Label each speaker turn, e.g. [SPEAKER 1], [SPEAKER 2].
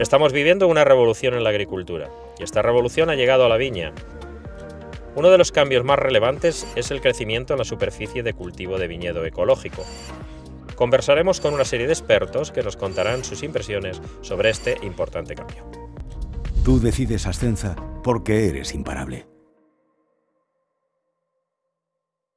[SPEAKER 1] Estamos viviendo una revolución en la agricultura, y esta revolución ha llegado a la viña. Uno de los cambios más relevantes es el crecimiento en la superficie de cultivo de viñedo ecológico. Conversaremos con una serie de expertos que nos contarán sus impresiones sobre este importante cambio.
[SPEAKER 2] Tú decides Ascenza porque eres imparable.